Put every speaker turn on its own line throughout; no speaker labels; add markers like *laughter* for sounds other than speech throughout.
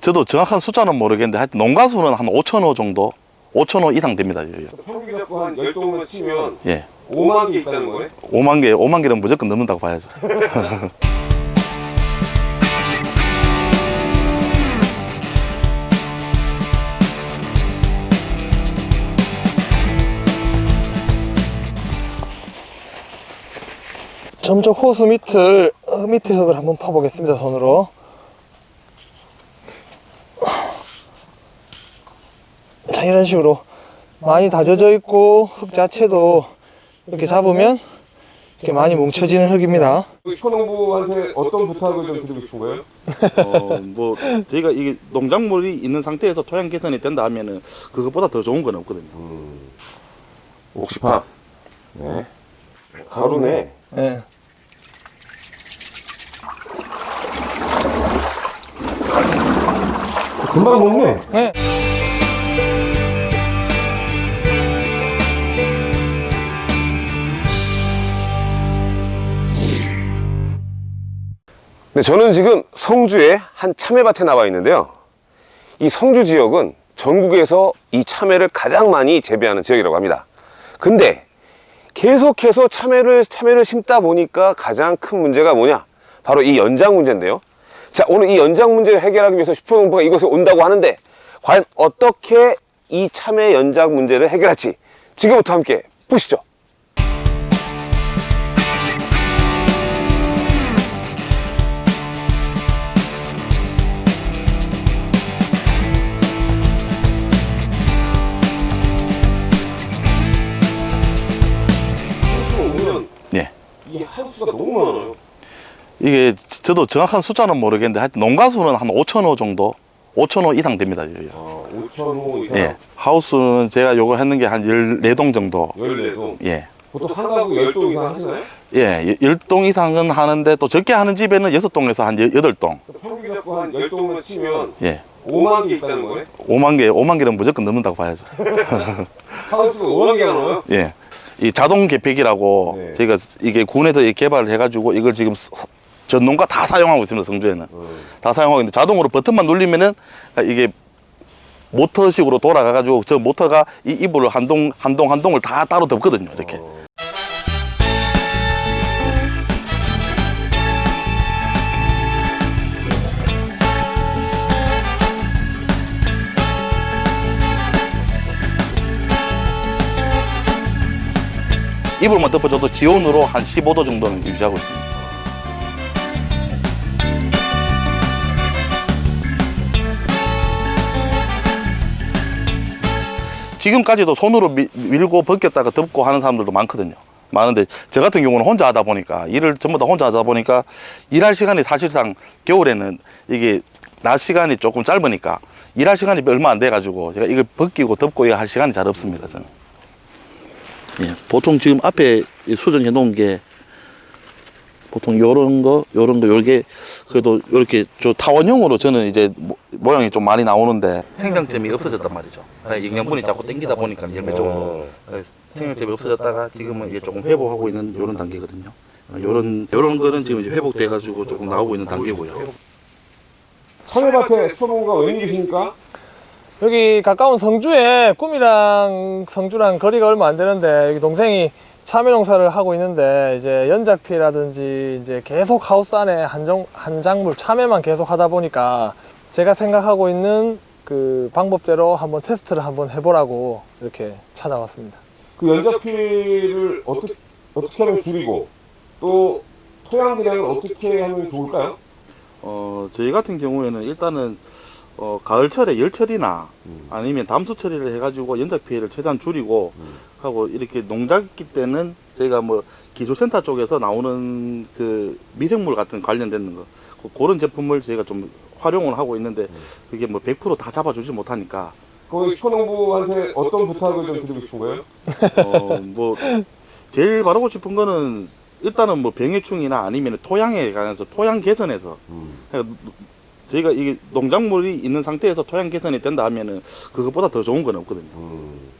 저도 정확한 숫자는 모르겠는데 하여튼 농가 수는 한 5천 호 정도 5천 호 이상 됩니다.
평균 잡고 한 10동만 치면
예
5만 개 있다는 거네?
5만 개 5만 개는 무조건 넘는다고 봐야죠 *laughs*
점적 호수 밑을 어, 밑에 흙을 한번 파보겠습니다 손으로. 자 이런 식으로 많이 다져져 있고 흙 자체도 이렇게 잡으면 이렇게 많이 뭉쳐지는 흙입니다.
슈퍼농부한테 어떤 부탁을 좀 드리고 싶은 거예요?
어 뭐 저희가 이게 농작물이 있는 상태에서 토양 개선이 된다 하면은 그것보다 더 좋은 건 없거든요.
옥시팝. 네. 가루네.
네.
금방 먹네
네.
네, 저는 지금 성주의 한 참외밭에 나와 있는데요. 이 성주 지역은 전국에서 이 참외를 가장 많이 재배하는 지역이라고 합니다. 근데 계속해서 참외를, 참외를 심다 보니까 가장 큰 문제가 뭐냐? 바로 이 연장 문제인데요. 자, 오늘 이 연장 문제를 해결하기 위해서 슈퍼농부가 이곳에 온다고 하는데 과연 어떻게 이 참외 연장 문제를 해결할지 지금부터 함께 보시죠. 오면 예이 하우스가 너무 많아요.
이게 저도 정확한 숫자는 모르겠는데 하여튼 농가 수는 한 5천 호 정도 5천 호 이상 됩니다 여기.
아, 5천 호 이상.
예 하우스는 제가 요거 했는 게 한 14동 정도
14동.
예
보통 한 가구 10동 이상 하시나요?
예, 10동 이상은 하는데 또 적게 하는 집에는 6동에서 한 8동.
평균 잡고 한 10동만 치면
예.
5만 개 있다는 거네?
5만 개, 5만 개는 무조건 넘는다고 봐야죠. *laughs*
하우스가 5만 개가 나와요?
예. 이 자동 개폐기라고
네.
저희가 이게 군에서 이 개발을 해가지고 이걸 지금 서- 전농가 다 사용하고 있습니다, 성주에는. 다 사용하고 있는데 자동으로 버튼만 누르면은 이게 모터식으로 돌아가 가지고 저 모터가 이 이불을 한 동, 한 동, 한 동을 다 따로 덮거든요, 이렇게. 이불만 덮어줘도 지온으로 한 15도 정도는 유지하고 있습니다. 지금까지도 손으로 미- 밀고 벗겼다가 덮고 하는 사람들도 많거든요. 많은데 저 같은 경우는 혼자 하다 보니까 일을 전부 다 혼자 하다 보니까 일할 시간이 사실상 겨울에는 이게 낮 시간이 조금 짧으니까 일할 시간이 얼마 안 돼 가지고 제가 이거 벗기고 덮고 이거 할 시간이 잘 없습니다 저는. 예, 보통 지금 앞에 이 수정해 놓은 게 보통 요런 거, 요런 거, 요게 그래도 이렇게 저 타원형으로 저는 이제 모- 모양이 좀 많이 나오는데 생장점이 없어졌단 말이죠. 예, 영양분이 자꾸 땡기다 보니까 열매 쪽으로 예, 생장점이 없어졌다가 지금은 이제 조금 회복하고 있는 요런 단계거든요. 어, 요런 요런 거는 지금 이제 회복돼 가지고 조금 나오고 있는 단계고요.
참외밭에 슈퍼농부가 왜 계십니까?
여기 가까운 성주에 꿈이랑 성주랑 거리가 얼마 안 되는데 여기 동생이 참외 농사를 하고 있는데 이제 연작피라든지 이제 계속 하우스 안에 한정 한 작물 참외만 계속 하다 보니까 제가 생각하고 있는 그 방법대로 한번 테스트를 한번 해보라고 이렇게 찾아왔습니다.
그 연작피를 어떻게, 어떻게 하면 줄이고 또 토양 개량은 어떻게 하면 좋을까요?
어, 저희 같은 경우에는 일단은 어, 가을철에 열철이나 아니면 담수 처리를 해가지고 연작 피해를 최대한 줄이고 하고 이렇게 농작기 때는 저희가 뭐 기술센터 쪽에서 나오는 그 미생물 같은 관련된 거 그- 그런 제품을 저희가 좀 활용을 하고 있는데 그게 뭐 100%다 잡아주지 못하니까.
거기 슈퍼농부한테 어떤 부탁을 좀 드리고 싶은 거예요?
어, 뭐 제일 바라고 싶은 거는 일단은 뭐 병해충이나 아니면 토양에 관해서 토양 개선에서 그러니까 저희가 이게 농작물이 있는 상태에서 토양 개선이 된다 하면은 그것보다 더 좋은 건 없거든요. 음.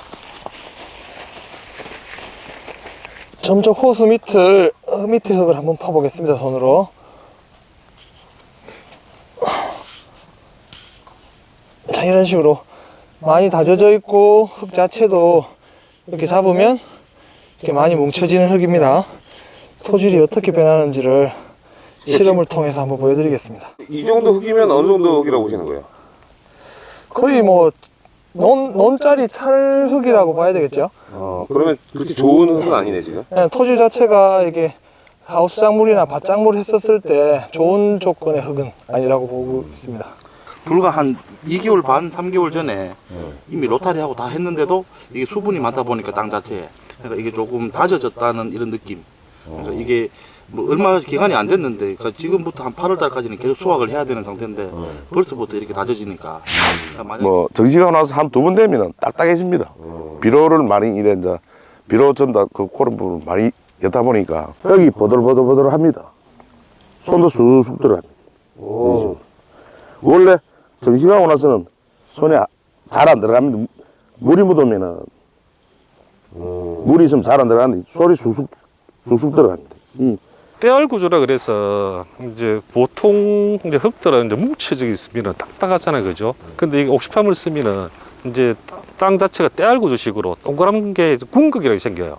점적 호수 밑을 어, 밑에 흙을 한번 파보겠습니다 손으로 자 이런 식으로 많이 다져져 있고 흙 자체도 이렇게 잡으면 이렇게 많이 뭉쳐지는 흙입니다 토질이 어떻게 변하는지를 실험을 통해서 한번 보여드리겠습니다
이 정도 흙이면 어느 정도 흙이라고 보시는 거예요?
거의 뭐 논, 논짜리 찰흙이라고 봐야 되겠죠
어, 그러면 그렇게 좋은 흙은 아니네 지금.
그냥 토질 자체가 이게 하우스 작물이나 밭작물 했었을 때 좋은 조건의 흙은 아니라고 보고 있습니다.
불과 한 2개월 반, 3개월 전에 이미 로타리하고 다 했는데도 이게 수분이 많다 보니까 땅 자체에 그러니까 이게 조금 다져졌다는 이런 느낌. 그러니까 이게 뭐 얼마 기간이 안 됐는데 그러니까 지금부터 한 8월 달까지는 계속 수확을 해야 되는 상태인데 벌써부터 이렇게 다져지니까
뭐 정시가 나서 한 두 번 되면은 딱딱해집니다. 비료를 많이 이래 이제 비료 전다 그 그런 부분 많이 였다 보니까 여기 보들보들보들 합니다. 손도 쑥쑥 들어갑니다. 오. 원래 정시가 오고 나서는 손에 잘 안 들어갑니다. 물이 묻으면은 물이 있으면 잘 안 들어가는데 솔이 쑥쑥 쑥쑥 들어갑니다. 이
떼알 구조라 그래서 이제 보통 이제 흙들은 이제 뭉쳐져 있으면 딱딱하잖아요, 그죠? 근데 이게 옥시팜을 쓰면은 이제 땅 자체가 떼알 구조식으로 동그란 게 궁극이라고 생겨요.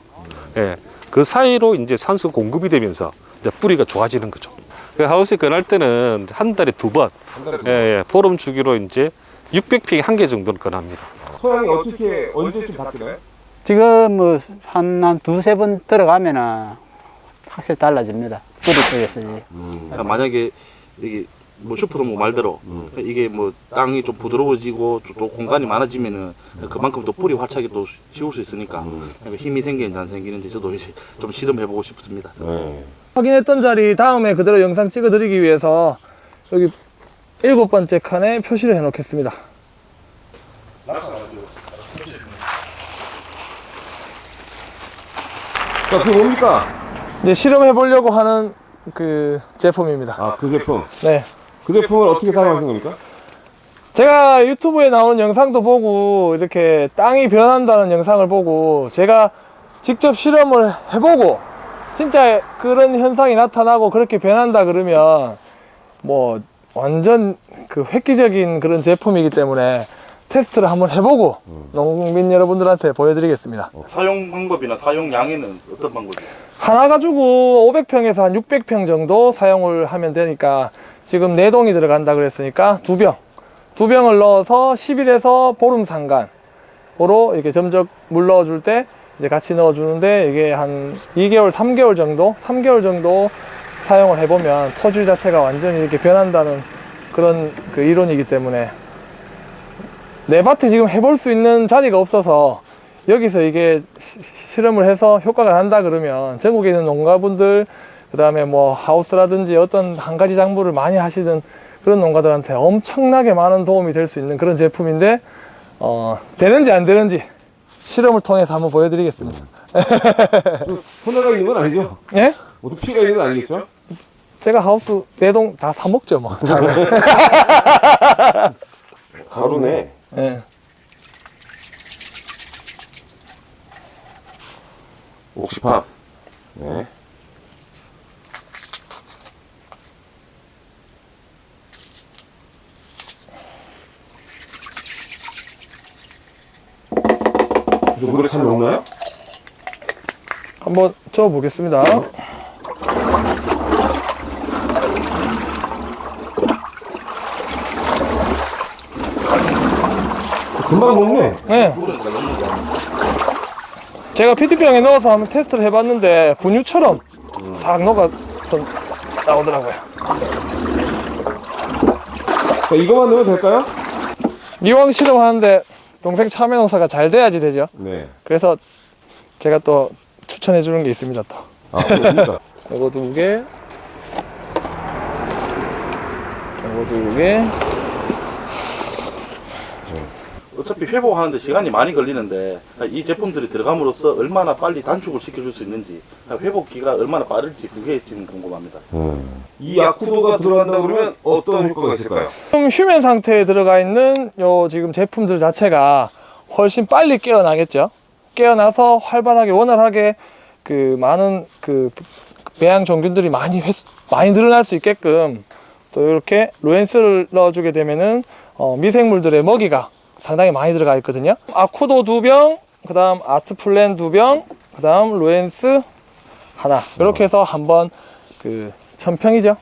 예, 그 사이로 이제 산소 공급이 되면서 이제 뿌리가 좋아지는 거죠. 그 하우스에 건할 때는 한 달에 두 번, 예, 예, 포럼 주기로 이제 600평 한개 정도는 건합니다.
소양이 어떻게 언제쯤 바뀌나요?
지금 뭐 한 한 두세 번 들어가면은 확실히 달라집니다. 뿌리 쪽에서.
그러니까 만약에 이게 뭐 슈퍼로 뭐 말대로 그러니까 이게 뭐 땅이 좀 부드러워지고 또- 또 공간이 많아지면은 그만큼 또 뿌리 활착이 또 쉬울 수 있으니까 그러니까 힘이 생기는지 안 생기는지 저도 이제 좀 실험해보고 싶습니다.
확인했던 자리 다음에 그대로 영상 찍어드리기 위해서 여기 일곱 번째 칸에 표시를 해놓겠습니다.
자, 그게 뭡니까?
이제 실험해 보려고 하는 그 제품입니다.
아, 그 제품.
네.
그 제품을 어떻게 사용하시는 겁니까?
제가 유튜브에 나오는 영상도 보고 이렇게 땅이 변한다는 영상을 보고 제가 직접 실험을 해보고 진짜 그런 현상이 나타나고 그렇게 변한다 그러면 뭐 완전 그 획기적인 그런 제품이기 때문에 테스트를 한번 해보고 농민 여러분들한테 보여드리겠습니다.
사용 방법이나 사용 양에는 어떤 방법이에요?
하나 가지고 500평에서 한 600평 정도 사용을 하면 되니까 지금 네동이 들어간다 그랬으니까 두 병. 두 병을 넣어서 10일에서 보름 상간으로 이렇게 점적 물 넣어줄 때 이제 같이 넣어주는데 이게 한 2개월, 3개월 정도? 3개월 정도 사용을 해보면 토질 자체가 완전히 이렇게 변한다는 그런 그 이론이기 때문에 내 밭에 지금 해볼 수 있는 자리가 없어서 여기서 이게 시- 실험을 해서 효과가 난다 그러면 전국에 있는 농가분들 그 다음에 뭐 하우스라든지 어떤 한 가지 작물을 많이 하시는 그런 농가들한테 엄청나게 많은 도움이 될 수 있는 그런 제품인데 어, 되는지 안 되는지 실험을 통해서 한번 보여드리겠습니다.
손해가 있는 건 아니죠?
예?
모두 피해가 있는 건 아니겠죠?
제가 하우스 네동다 사먹죠 뭐.
가루네.
예.
옥시팜. 네. 물에 잘 녹나요?
한번 저 보겠습니다.
금방 녹네.
네. 제가 PT병에 넣어서 한번 테스트를 해봤는데 분유처럼 싹 녹아서 나오더라고요.
자, 이거만 넣으면 될까요?
이왕 실험하는데 동생 참외 농사가 잘 돼야지 되죠.
네.
그래서 제가 또 추천해 주는 게 있습니다. 또
아?
이거 *laughs* 두 개, 이거 두 개.
어차피 회복하는데 시간이 많이 걸리는데 이 제품들이 들어감으로써 얼마나 빨리 단축을 시켜줄 수 있는지 회복기가 얼마나 빠를지 그게 지금 궁금합니다.
이 약후도가 들어간다 그러면 어떤 효과가 있을까요?
지금 휴면 상태에 들어가 있는 요 지금 제품들 자체가 훨씬 빨리 깨어나겠죠. 깨어나서 활발하게 원활하게 그 많은 그 배양 종균들이 많이 횟, 많이 늘어날 수 있게끔 또 이렇게 로엔스를 넣어주게 되면은 어, 미생물들의 먹이가 상당히 많이 들어가 있거든요. 아쿠도 두 병, 그 다음 아트플랜 두 병, 그 다음 로엔스 하나 이렇게 해서 한번 그 천평이죠.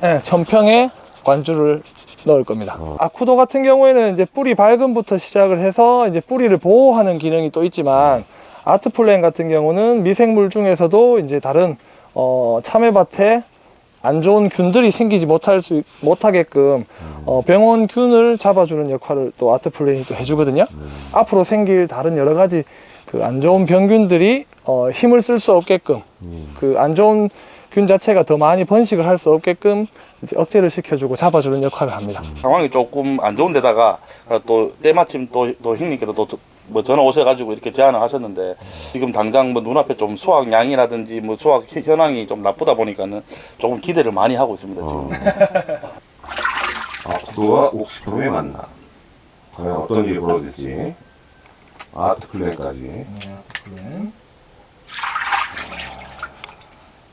네, 천평에 관주를 넣을 겁니다. 아쿠도 같은 경우에는 이제 뿌리 발근부터 시작을 해서 이제 뿌리를 보호하는 기능이 또 있지만 아트플랜 같은 경우는 미생물 중에서도 이제 다른 어, 참외밭에 안 좋은 균들이 생기지 못할 수 못하게끔 어, 병원균을 잡아주는 역할을 또 아트플랜이 또 해주거든요. 앞으로 생길 다른 여러 가지 그 안 좋은 병균들이 어, 힘을 쓸 수 없게끔 그 안 좋은 균 자체가 더 많이 번식을 할 수 없게끔 이제 억제를 시켜주고 잡아주는 역할을 합니다.
상황이 조금 안 좋은 데다가 어, 또 때마침 또, 또 형님께서 또 뭐 전화 오셔가지고 이렇게 제안을 하셨는데 지금 당장 뭐 눈앞에 좀 수확량이라든지 뭐 수확 현- 현황이 좀 나쁘다 보니까는 조금 기대를 많이 하고 있습니다 지금.
아쿠도와 옥시품의 만남. 과연 어떤 일이 벌어질지. 아트 플랜까지.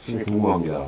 진짜 궁금합니다.